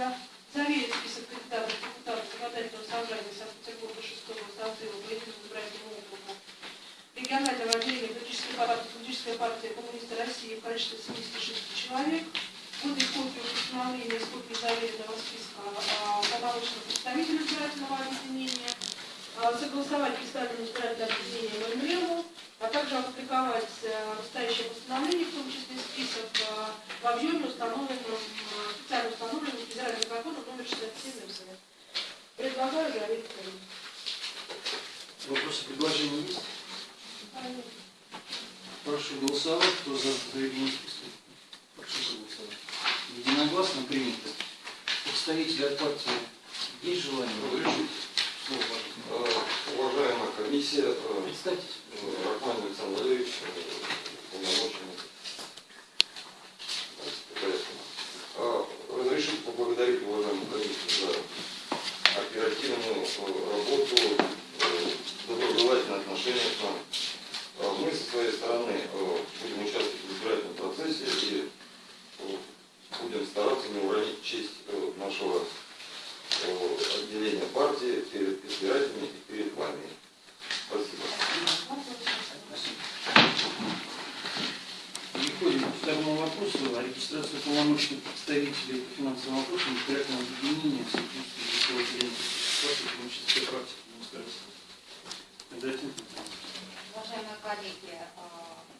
список кандидатов в депутаты законодательного собрания Санкт-Петербурга 6 созыва по единому избирательному округу регионального отделения политической партии, политической партии коммунисты России в количестве 76 человек, будет копию постановления с копией заверенного списка а, полномочного представителя избирательного объединения, а, согласовать представленное избирательное объединение ММРу, а также опубликовать э, настоящее постановление, в том числе список э, в объеме, установленном, э, специально установленным федеральным законом номер 67 МС. Предлагаю заверить. Вопросы, предложения есть? Прошу голосовать. Кто за заверение списка? Прошу голосовать. Единогласно принято. Представители от партии есть желание? Разрешите. Э, Уважаемая комиссия, э, э, Рахман Александр Валерьевич, э, полномоченный. Давайте по порядку. Э, Разрешите поблагодарить уважаемую комиссию за оперативную э, работу, э, доброжелательное отношение к нам. Э, Мы со своей стороны э, будем участвовать в избирательном процессе и э, будем стараться не уронить честь э, нашего э, отделения партии перед избирателями и перед вами. Спасибо. Переходим к второму вопросу о регистрации полномочных представителей по финансовым вопросам избирательного объединения отделения партии коммунистической партии коммунистов России. Кондратин. Уважаемые коллеги, э,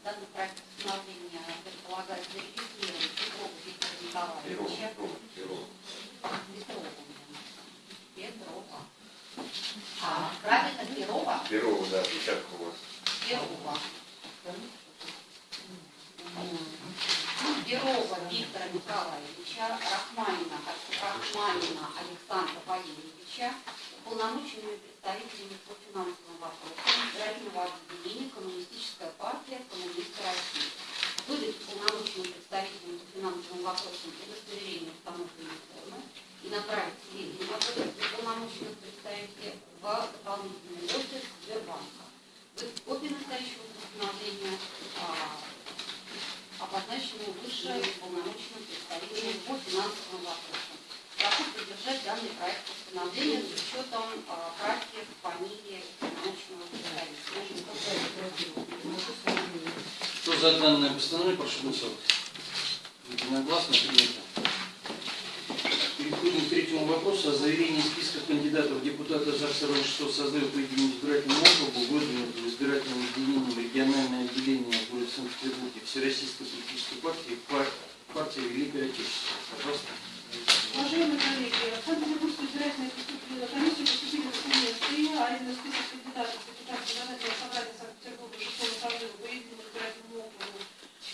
данный проект постановления предполагает зарегистрировать Петрова Виктора Николаевича. Петрова меня. Петрова. А, правильно, Перова? Перо, да, печатка у вас. Перова. Перова Виктора Николаевича, Рахманина, Рахманина Александра Валерьевича, полномоченными представителями по финансовым вопросам избирательного объединения Коммунистическая партия Коммунисты России. Выдать полномоченным представителям по финансовым вопросам удостоверение установленной формы и направить сведения об этом для полномоченных представителей в дополнительный офис Сбербанка. Выдать копию настоящего постановления а, обозначенному выше полномоченным представителям по финансовым вопросам. Прошу поддержать данный проект постановления с учетом а, правки фамилии полномоченного представителя. Кто за данное постановление, прошу голосовать. Единогласно принято. Переходим к третьему вопросу о заверении списка кандидатов в депутаты ЗАГСа 6 созыва по единому избирательному округу, выдвинутого избирательным отделением региональное отделение города Санкт-Петербурге Всероссийской политической партии пар- партия Великое Отечество. Пожалуйста. Уважаемые коллеги, в Санкт-Петербургскую избирательную комиссию поступили документы, а именно список кандидатов в Законодательного собрания Санкт-Петербурга 6 созыва по единому избирательному округу,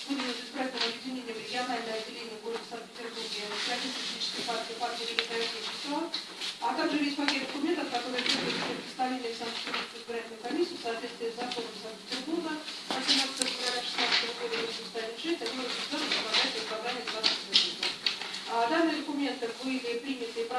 выдвинут избирательным объединением региональное отделение города Санкт-Петербурге Всероссийской политической партии партии Великое Отечество, а также весь пакет документов, которые требуют для представления в Санкт-Петербургскую избирательную комиссию в соответствии с законом Санкт-Петербурга от 17 февраля 2016 года 806 о деле законодательного собрания Санкт-Петербурга. А, Данные документы были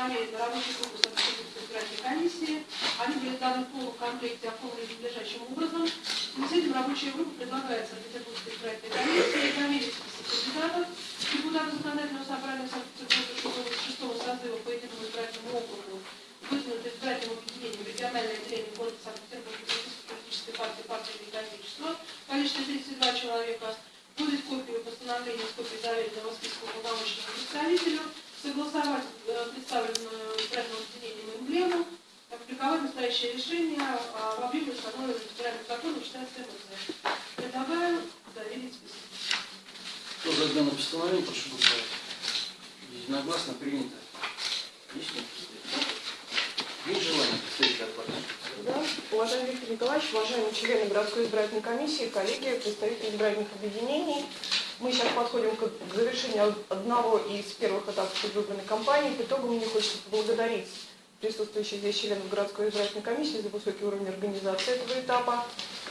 и проверены рабочей группой Санкт-Петербургской избирательной комиссии. Они были в данном полном комплекте оформлены надлежащим образом. И с этим рабочая группа предлагает Санкт-Петербургской избирательной комиссии проверить список кандидатов в депутаты законодательного собрания Санкт-Петербурга 6 созыва по единому избирательному округу, выдвинутый избирательным объединением региональное отделение города Санкт-Петербурга политической партии партии Великое Отечество в количестве 32 человека, выдать копию постановления с копией заверенного списка уполномоченному представителю, согласовать э, представленную избирательным объединением эмблему, опубликовать настоящее надлежащее решение а, в объеме установленного федеральным Предлагаю доверить. Кто за данное постановление, прошу голосовать. Единогласно принято. Есть? Есть желание представителя от партии? Да. Уважаемый Виктор Николаевич, уважаемые члены городской избирательной комиссии, коллеги, представители избирательных объединений, мы сейчас подходим к завершению одного из первых этапов предвыборной кампании. По итогам мне хочется поблагодарить присутствующих здесь членов городской избирательной комиссии за высокий уровень организации этого этапа.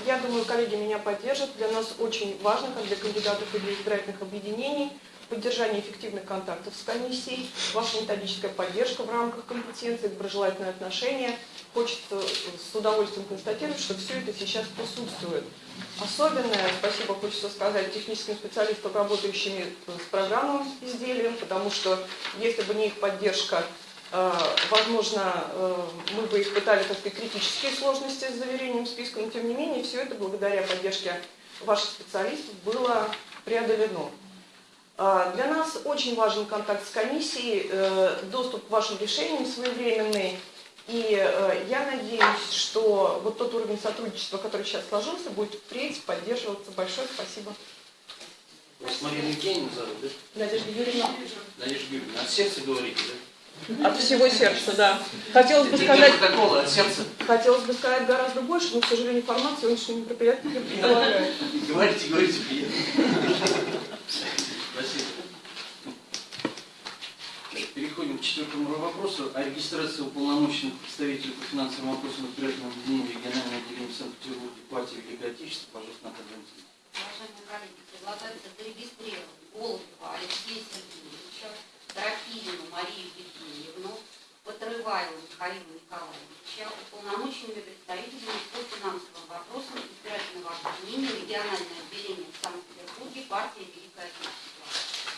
Я думаю, коллеги меня поддержат. Для нас очень важно, как для кандидатов и для избирательных объединений, поддержание эффективных контактов с комиссией, ваша методическая поддержка в рамках компетенции, доброжелательное отношение. Хочется с удовольствием констатировать, что все это сейчас присутствует. Особенное спасибо хочется сказать техническим специалистам, работающим с программным изделием, потому что если бы не их поддержка, возможно, э, мы бы испытали такие критические сложности с заверением списка, но тем не менее все это благодаря поддержке ваших специалистов было преодолено. А, Для нас очень важен контакт с комиссией, э, доступ к вашим решениям своевременный. И э, я надеюсь, что вот тот уровень сотрудничества, который сейчас сложился, будет впредь поддерживаться. Большое спасибо. Вас Марина Евгеньевна зовут, да? Надежда Юрьевна. Надежда Юрьевна, от сердца говорите, да? От всего сердца, да. Хотелось бы сказать, протокола, от сердца. хотелось бы сказать гораздо больше, но, к сожалению, формат сегодняшнего мероприятия не предполагает. Говорите, говорите, приятно. Спасибо. Переходим к четвертому вопросу о регистрации уполномоченных представителей по финансовым вопросам избирательного объединения регионального отделения Санкт-Петербурга партии Великой Отечества, пожалуйста, Наталья Валентиновна. Уважаемые коллеги, предлагается зарегистрировать Голубева Алексея Сергеевича, Трофимину Марию Евгеньевну, Подрываеву Михаила Николаевича, уполномоченными представителями по финансовым вопросам избирательного объединения региональное отделение в Санкт-Петербурге партия Великая Отечество.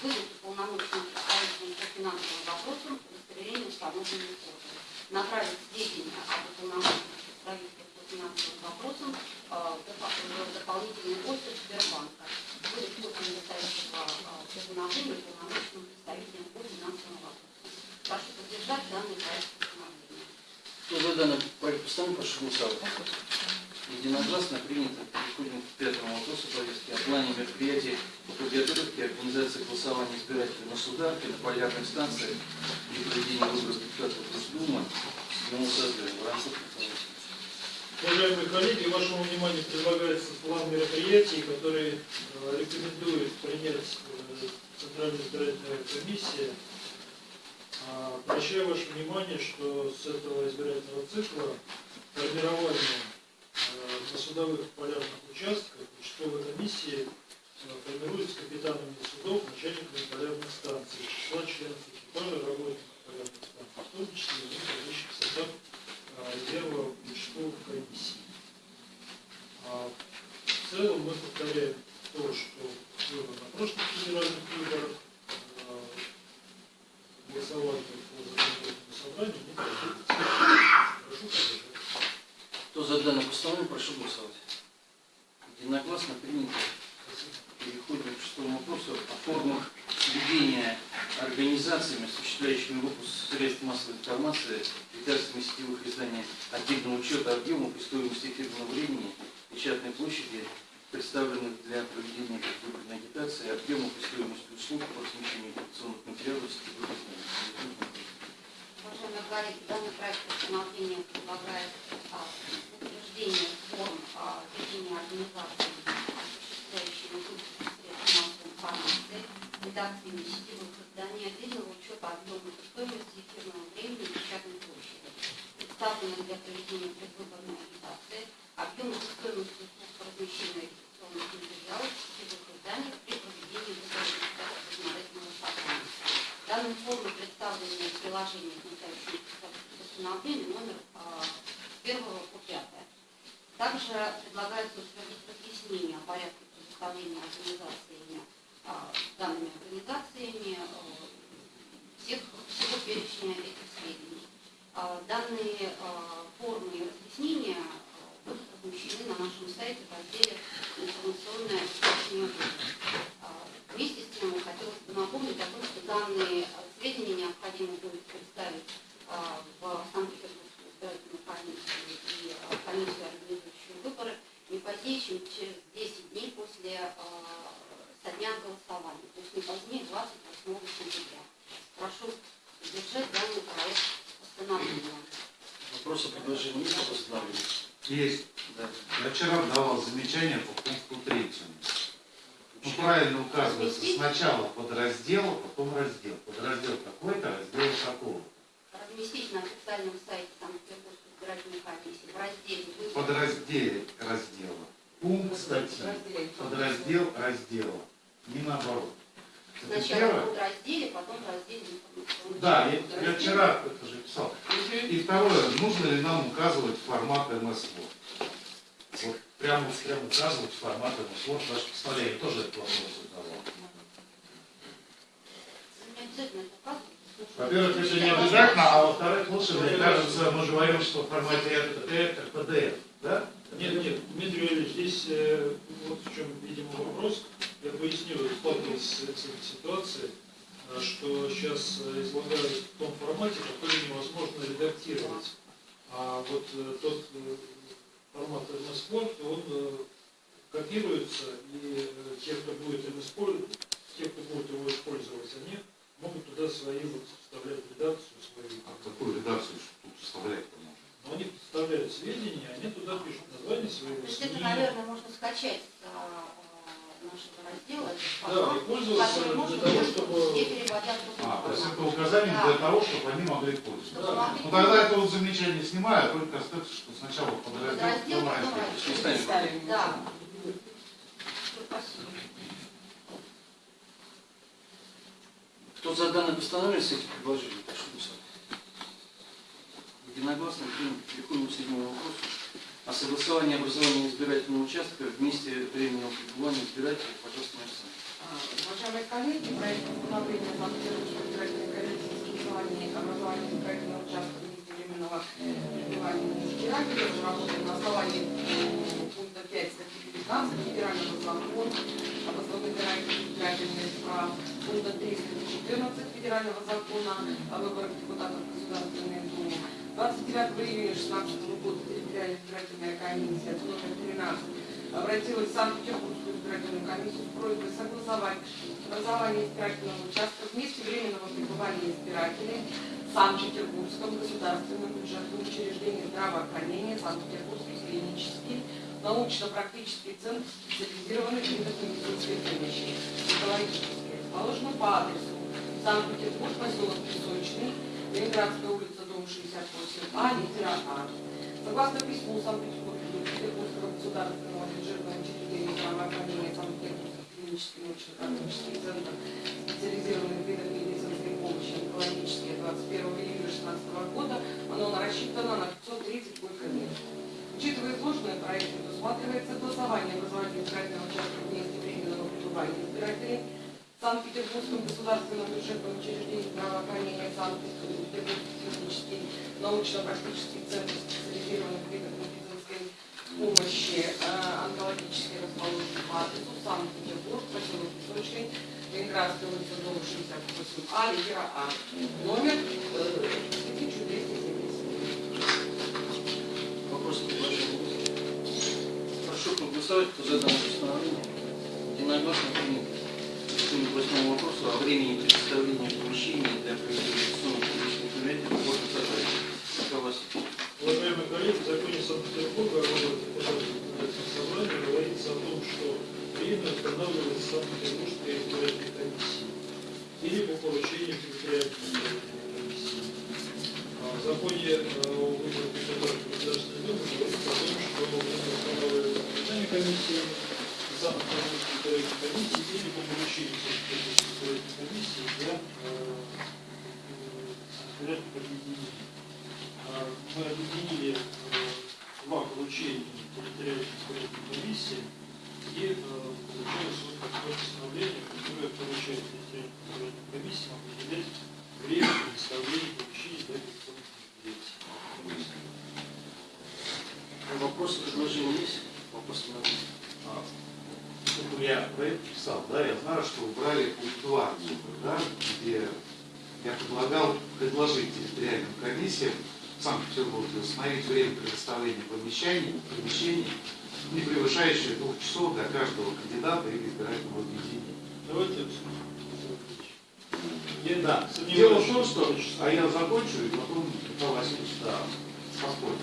Выдать уполномоченным представителям по финансовым вопросам удостоверение установленной формы. Направить сведения об уполномоченных представителях по финансовым вопросам э, в дополнительный офис Сбербанка. Выдать э, уполномоченным представителям по финансовым вопросам. Прошу поддержать данный проект постановления. Кто за данный проект постановления, прошу голосовать. Единогласно принято. Переходим к пятому вопросу повестки о плане мероприятий по подготовке и организации голосования избирателей на сударке, на полярных станциях и проведения выборов депутатов Госдумы седьмого созыва. Уважаемые коллеги, вашему вниманию предлагается план мероприятий, который э, рекомендует принять э, Центральная избирательная комиссия. А, Обращаю ваше внимание, что с этого избирательного цикла формирование на судовых полярных участках участковой комиссии э, формируется капитанами судов, начальниками полярных станций, из числа членов экипажа работников полярных станций, в том числе и входящих в состав а, резерва участковых комиссий. А, В целом мы повторяем то, что было на прошлых федеральных выборах. А, Голосование по законодательному собранию не проводится. Прошу поддержать. Кто за данное постановление, прошу голосовать. Единогласно принято. Переходим к шестому вопросу о формах ведения организациями, осуществляющими выпуск средств массовой информации, редакциями сетевых изданий отдельного учета объемов и стоимости эфирного времени, печатной площади, представленных для проведения предвыборной агитации, объемов и стоимости услуг по размещению информационных материалов изданиях. Уважаемые коллеги, данный проект постановления предлагает а, утверждение форм а, ведения организации, осуществляющими выпуск средств массовой информации, редакциями сетевых изданий, отдельного учета объемов и стоимости эфирного времени и печатной площади, представленных для проведения предвыборной агитации, Данные формы представлены в приложении к номер а, с 1 по 5. Также предлагается утвердить разъяснение о порядке предоставления организациями, а, данными организациями а, всех, перечня этих сведений. А, Данные а, формы и разъяснения а, размещены на нашем сайте в разделе «Информационная а, Вместе с тем хотелось бы напомнить о том, что данные сведения необходимо будет представить а, в Санкт-Петербургскую избирательную комиссию и а, комиссию, организующую выборы, не позднее, чем через 10 дней после со дня голосования, то есть не позднее 28 сентября. Прошу держать данный проект постановления. Вопросы предложения есть по постановлению? Есть. Да. Я вчера давал замечание по пункту третьему. Ну, правильно указывается, сначала подраздел, а потом раздел. Подраздел такой-то, раздел такого. Разместить на официальном сайте Санкт-Петербургской избирательной комиссии в разделе. Подразделе раздела. Пункт статьи. Подраздел раздела. Не наоборот. Сначала первое. в разделе, потом в разделе Да, я, я вчера это же писал. И второе, нужно ли нам указывать формат МСВО? Вот прямо, прямо указывать формат МСВО, ваше постановление тоже этот вопрос задавал. Не обязательно это указывать. Во-первых, это не обязательно, а во-вторых, лучше, мне кажется, мы говорим, что в формате РТТ, РПД, да? Нет, нет, Дмитрий Валерьевич, здесь э, вот в чем, видимо, вопрос. Я поясню, сталкивался с этой ситуацией, э, что сейчас э, излагают в том формате, который невозможно редактировать. А вот э, тот формат MS-Word, он копируется, и те, кто будет использовать, те, кто будет его использовать, они могут туда свои вот вставлять редакцию свою. А какую редакцию тут вставлять-то можно? Но они представляют сведения, они туда пишут название своего То есть это, наверное, можно скачать с а, а, нашего раздела, Да, и пользоваться для можно того, чтобы- А, то есть это указание Да. для того, чтобы они могли пользоваться. Да. Ну тогда это вот замечание снимаю, а только остается, что сначала подраздел, потом раздел. Да. Спасибо. Кто за данное постановление с этим предложением, прошу голосовать. Единогласно. Переходим к седьмому вопросу. О согласовании образования избирательного участка в месте временного пребывания избирателя. Пожалуйста, Мария А, Уважаемые коллеги, проект постановления Санкт-Петербургской избирательной комиссии о согласовании образования избирательного участка в месте временного пребывания избирателя разработан на основании пункта 5 статьи 19 Федерального закона об основных избирательных пункта 3 статьи 14 Федерального закона о выборах депутатов в Государственную Думу. 29 июня 2016 года территориальная избирательная комиссия номер 13 обратилась в Санкт-Петербургскую избирательную комиссию с просьбой согласовать образование избирательного участка в месте временного пребывания избирателей в Санкт-Петербургском государственном бюджетном учреждении здравоохранения Санкт-Петербургский клинический научно-практический центр специализированных помощи, онкологический, расположенный по адресу Санкт-Петербург, поселок Песочный, Ленинградская улица, дом 68А, литера А. Согласно письму Санкт-Петербургского государственного бюджетного учреждения здравоохранения Санкт-Петербургский клинический научно-практический центр специализированных видов медицинской помощи онкологические 21 июля 2016 года, оно рассчитано на 530 койко-мест. Учитывая изложенное, проект предусматривается согласование образования избирательного участка в месте временного пребывания избирателей Санкт-Петербургском государственном бюджетном учреждении здравоохранения Санкт-Петербургский клинический научно-практический центр специализированных видов медицинской помощи э, онкологической расположенной по адресу Санкт-Петербург, поселок Песочный, Ленинградская улица, дом 68А, литера А. Номер э, 1270. Вопрос предложения. Прошу проголосовать, кто за данное постановление. Единогласно принято. К восьмому вопросу о времени предоставления помещений для проведения публичных мероприятий в городе Казани. Михаил Васильевич. Уважаемые коллеги, в законе Санкт-Петербурга собрания говорится о том, что время устанавливается Санкт-Петербургской избирательной комиссией или по поручению территориальной комиссии. А В законе э, о выборах депутатов Государственной Думы говорится о том, что время устанавливается национальной Санкт-Петербургской избирательной комиссии или по поручению Санкт-Петербургской избирательной комиссии для э, избирательных объединений. А, мы объединили э, два поручения территориальной избирательной комиссии и э, получилось вот такое постановление, которое поручает территориальной избирательной комиссии определять время предоставления помещений для электронных мероприятий. Вопросы, предложения есть? Вопросы на А, ну, Я проект писал, да, я знаю, что убрали пункт 2 отсюда, да, где я предлагал предложить территориальным комиссиям в Санкт-Петербурге установить время предоставления помещений, помещений, не превышающее двух часов для каждого кандидата или избирательного объединения. Давайте я Да. Дело в том, что, а я закончу, и потом Михаил Васильевич, да, поспорим.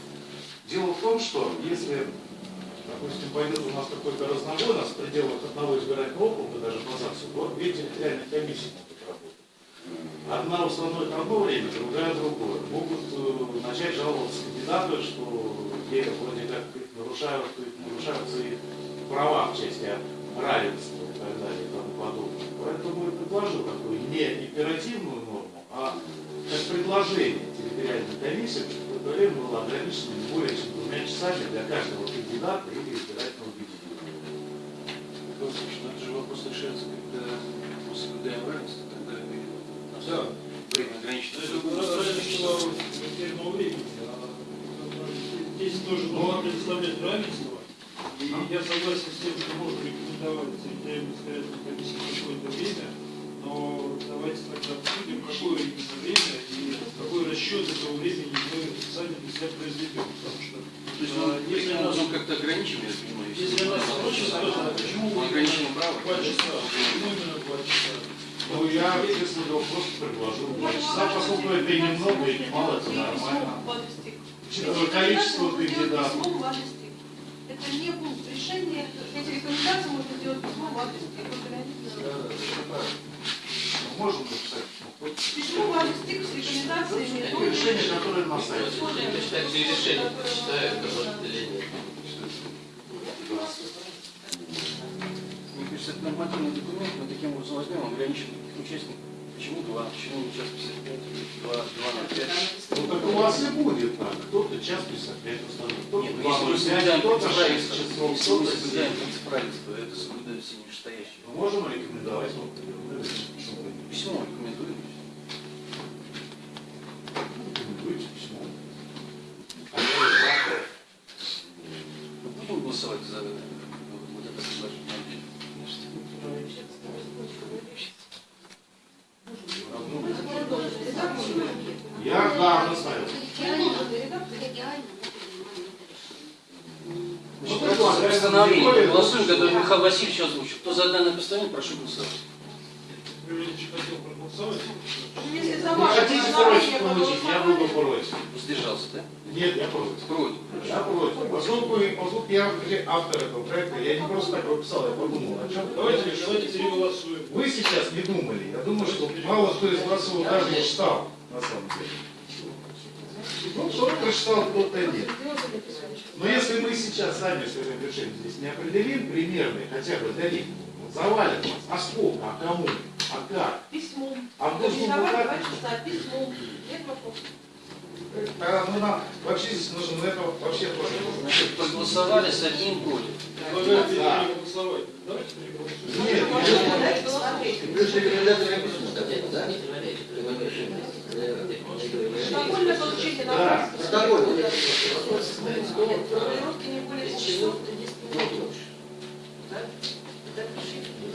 Дело в том, что если, допустим, пойдет у нас какой-то разнобой, у нас в пределах одного избирательного округа, даже по ЗАГСу, то две территориальные комиссии могут работать. Одна установит одно время, другая другое. Могут э, начать жаловаться кандидаты, что те вроде как нарушают, нарушаются их права в части равенства и так далее и тому подобное. Поэтому я предложил такую не императивную норму, а как предложение территориальной комиссии, это время было ограничено не более чем двумя часами для каждого кандидата или избирательного объединения. Михаил Васильевич, ну это же вопрос решается, когда мы соблюдаем равенство, тогда Да. время ограничено. Это равенство эфирного времени. а, Здесь тоже нужно представлять равенство. И я согласен с тем, что можно рекомендовать территориальной избирательной комиссии какое-то время, но давайте тогда обсудим, какое именно время и какой расчет этого времени мы сами для себя произведем. Потому что То есть, а, ну, если нас, как-то ограничим, я понимаю, если нас спросят, то почему мы ограничим право, два часа? Почему именно два часа? Ну, я, если бы просто предложил два часа, поскольку это и немного, и немало, это нормально. Учитывая количество кандидатов. Письмом в адрес ТИК. Это не пункт решения. Эти рекомендации можно сделать письмом в адрес ТИК. Вот реально. Мы можем написать ну, Письмо в адрес ТИК с рекомендациями. это решение, которое на сайте. И решение, определение. Мне кажется, это нормативный документ, мы таким образом возьмем, ограничим таких участников. Почему два? Почему не час 55? Два, два на пять? Ну так у вас и будет так. Кто-то час 55 установит, кто-то Нет, ну, два ноль пять, кто-то принцип шесть часов, если мы кто-то соблюдаем семь. принцип равенства, это соблюдают все нижестоящие. Мы можем рекомендовать не Письмо рекомендуем. рекомендуете письмо. А я. Мы будем голосовать за вот это предложение? Я, да. Ну, предлагаю, постановление. Голосуем, которое. Михаил Васильевич озвучил. Кто за данное постановление, прошу голосовать. Юрий Ильич хотел проголосовать. Если за ваше хотите против получить, я буду против. Воздержался, да? Нет, я против. Против. Я против. Поскольку, поскольку я автор этого проекта, я не просто так его писал, я подумал, о чем Давайте, давайте переголосуем. Вы сейчас не думали. Я думаю, что мало кто из вас его даже не читал, на самом деле. Ну, кто-то прочитал, кто-то нет. Но если мы сейчас сами своим решением здесь не определим примерные, хотя бы для них, вот завалят нас, а сколько, а кому, как, Письмом. а давай государстве, два часа, письмом. Нет вопросов. тогда ну, нам вообще здесь нужно на это вообще тоже Значит, проголосовали с одним. Предлагаю Да. Давайте переголосуем. Нет, Плюс рекомендация да? Протокольное получение на Да. Протокол. Формулировки не более двух часов.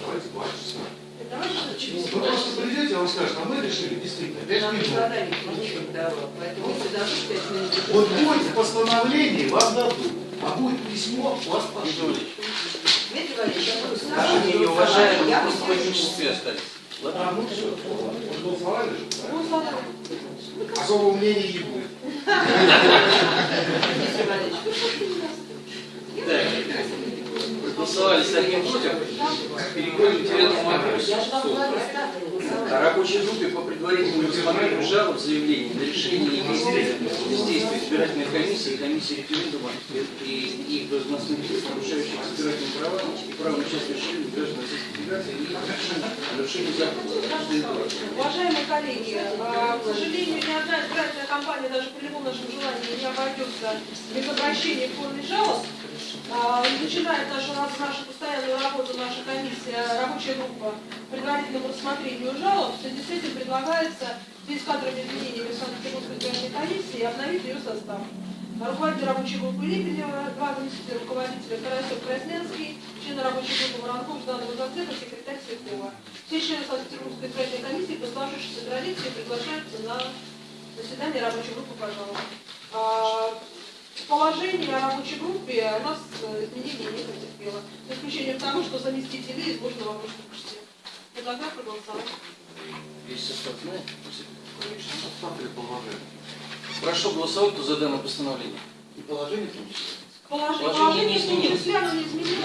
давайте два часа. Вы просто придете, а он скажет, а мы решили действительно пять минут. Вот будет в постановлении, вам дадут, а будет письмо, вас пошлют. Наши не уважаемые, просто в одиночестве остались. А, ну все, проголосовали же, да? Ну, ладно. Особого мнения не будет. Так, проголосовали с одним против. Переходим к девятому вопросу. О рабочей группе по предварительному рассмотрению жалоб, заявлений на решение бездействия избирательной комиссии комиссии референдума и их должностных лиц, нарушающих избирательные права и право на участие в решении граждан Российской Федерации и нарушение закона. Уважаемые коллеги, э, к сожалению, ни одна избирательная кампания даже при любом нашем желании не обойдется без обращения в форме жалоб. А, Начинает нашу, нашу постоянную работу наша комиссия, рабочая группа предварительному рассмотрению жалоб. В связи с этим предлагается в связи с кадровыми изменениями Санкт-Петербургской избирательной комиссии обновить ее состав. Руководитель рабочей группы Липинева, два заместителя руководителя Карасев Красненский, члены рабочей группы Воронков, Жданова Зацепа, секретарь Светкова. Все члены Санкт-Петербургской избирательной комиссии по сложившейся традиции приглашаются на заседание рабочей группы, пожалуйста. Положение о рабочей группе у нас э, изменений не потерпело. За исключением того, что заместители изложены в вопросном почте. Предлагаю проголосовать. Весь состав положение. Прошу голосовать, кто за данное постановление. И положение в том числе. Положение, Положение положение изменилось. числе оно не изменилось.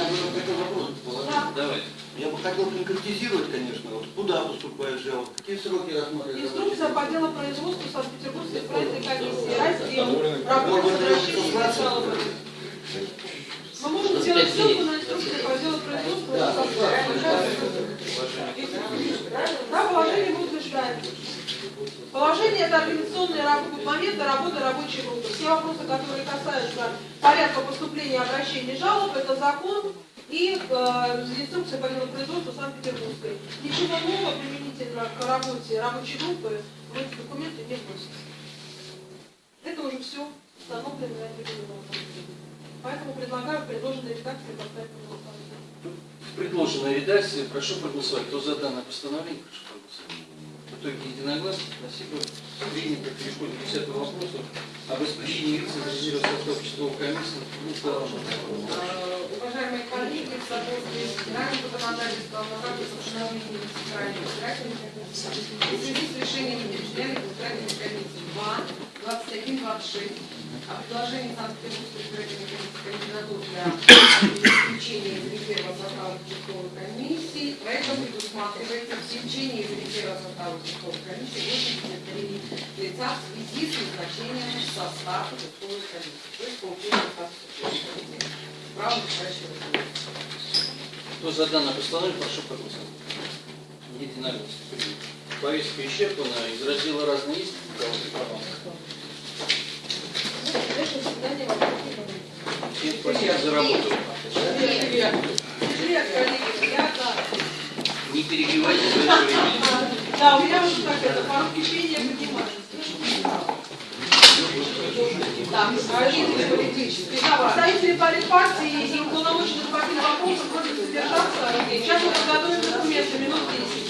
Да. Давай. Я бы хотел конкретизировать, конечно, вот куда поступает жалоба, какие сроки рассматривают. Инструкция по делу производства Санкт-Петербургской избирательной комиссии. Раздел. Работа возвращения жалобы. Мы можем сделать ссылку на инструкцию по делу производства. Да, Да, положение мы утверждаем. Положение это организационные моменты работы рабочей группы. Все вопросы, которые касаются порядка поступления и обращения жалоб, это закон и э, инструкция по делу производства Санкт-Петербургской. Ничего нового применительно к работе рабочей группы в эти документы не вносится. Это уже все установлено и определено. Поэтому предлагаю в предложенной редакции поставить на голосование. В предложенной редакции прошу проголосовать. Кто за данное постановление, прошу проголосовать. В итоге единогласно. Спасибо. Принято. Переходим к 10 вопросу об распределении лиц из состава часовой комиссии. Уважаемые коллеги, в соответствии с федеральным законодательством о рамках установления центральной избирательной комиссии в связи с решением территориальной избирательной комиссии 2, 21, 26 о предложении Санкт-Петербургской избирательной комиссии кандидатур для исключения из резерва состава участковой комиссии. Проектом предусматривается исключение из резерва состава участковой комиссии 83 лица в связи с назначением в состав участковой комиссии, то есть получением состава комиссии. Право решающего Кто за данное постановление, прошу проголосовать. Единогласно. Повестка исчерпана. Из раздела разные вопросов. Всем спасибо за работу. Не перебивайте времени. Да, у меня уже так это, пару кипения поднимается. Да, представители политпартии и уполномоченных по вопросам просят задержаться. Сейчас мы подготовим документы, минут 10.